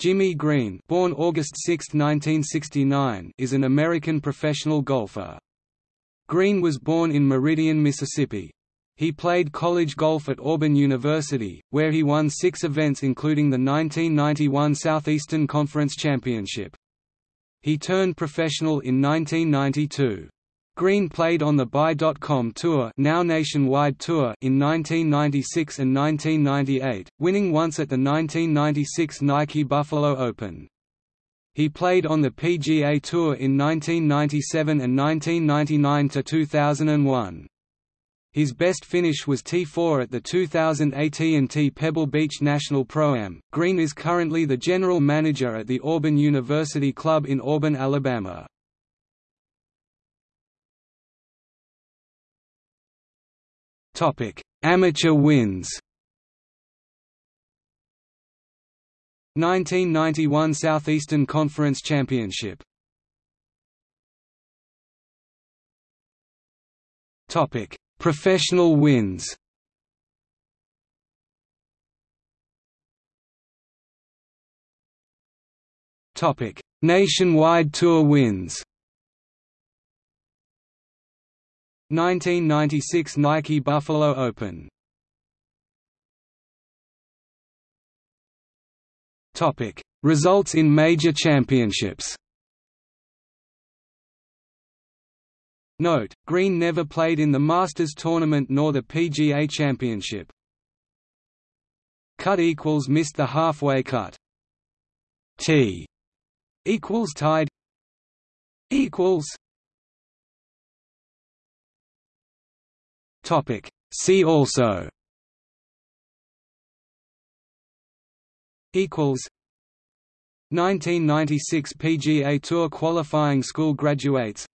Jimmy Green born August 6, 1969, is an American professional golfer. Green was born in Meridian, Mississippi. He played college golf at Auburn University, where he won six events including the 1991 Southeastern Conference Championship. He turned professional in 1992. Green played on the Buy.com Tour, now Nationwide Tour in 1996 and 1998, winning once at the 1996 Nike Buffalo Open. He played on the PGA Tour in 1997 and 1999 to 2001. His best finish was T4 at the 2000 AT&T Pebble Beach National Pro-Am. Green is currently the general manager at the Auburn University Club in Auburn, Alabama. Topic: Amateur wins. 1991 Southeastern Conference Championship. Topic: Professional wins. Topic: Nationwide Tour wins. 1996 Nike Buffalo Open Topic: Results in major championships. Note: Green never played in the Masters tournament nor the PGA Championship. Cut equals missed the halfway cut. T equals tied equals Topic. See also. Equals. 1996 PGA Tour qualifying school graduates.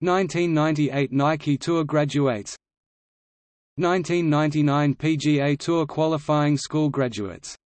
1998 Nike Tour graduates. 1999 PGA Tour qualifying school graduates